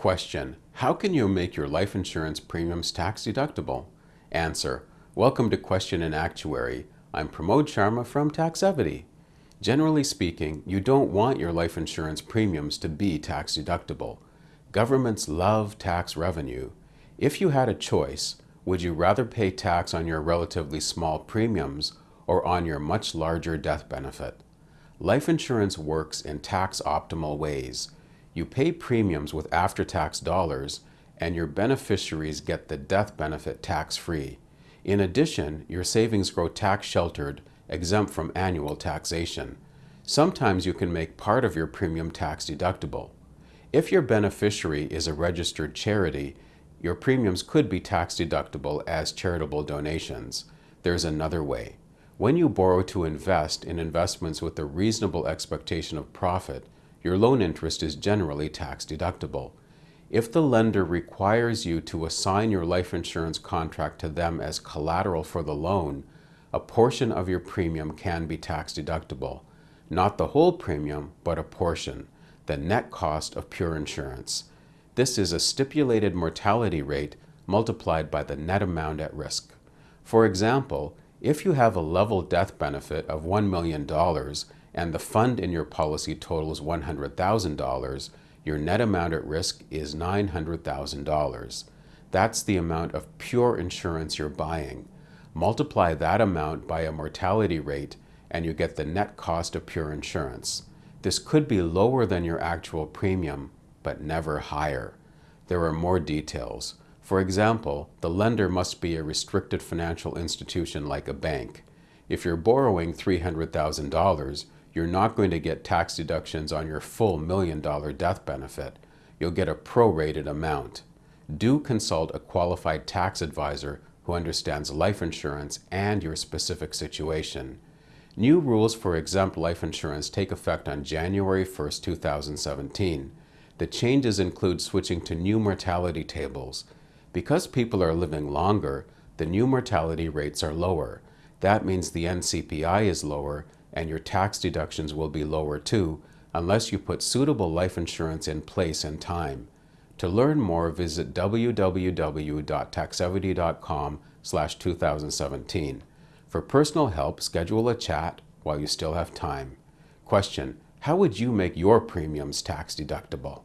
Question, how can you make your life insurance premiums tax deductible? Answer, welcome to Question and Actuary. I'm Pramod Sharma from Taxevity. Generally speaking, you don't want your life insurance premiums to be tax deductible. Governments love tax revenue. If you had a choice, would you rather pay tax on your relatively small premiums or on your much larger death benefit? Life insurance works in tax optimal ways. You pay premiums with after-tax dollars and your beneficiaries get the death benefit tax-free. In addition, your savings grow tax-sheltered, exempt from annual taxation. Sometimes you can make part of your premium tax deductible. If your beneficiary is a registered charity, your premiums could be tax deductible as charitable donations. There's another way. When you borrow to invest in investments with a reasonable expectation of profit, your loan interest is generally tax deductible. If the lender requires you to assign your life insurance contract to them as collateral for the loan, a portion of your premium can be tax deductible. Not the whole premium, but a portion, the net cost of pure insurance. This is a stipulated mortality rate multiplied by the net amount at risk. For example, if you have a level death benefit of $1 million and the fund in your policy totals $100,000, your net amount at risk is $900,000. That's the amount of pure insurance you're buying. Multiply that amount by a mortality rate and you get the net cost of pure insurance. This could be lower than your actual premium, but never higher. There are more details. For example, the lender must be a restricted financial institution like a bank. If you're borrowing $300,000, you're not going to get tax deductions on your full million dollar death benefit. You'll get a prorated amount. Do consult a qualified tax advisor who understands life insurance and your specific situation. New rules for exempt life insurance take effect on January 1, 2017. The changes include switching to new mortality tables. Because people are living longer, the new mortality rates are lower. That means the NCPI is lower and your tax deductions will be lower too, unless you put suitable life insurance in place in time. To learn more, visit www.taxevity.com slash 2017. For personal help, schedule a chat while you still have time. Question, how would you make your premiums tax deductible?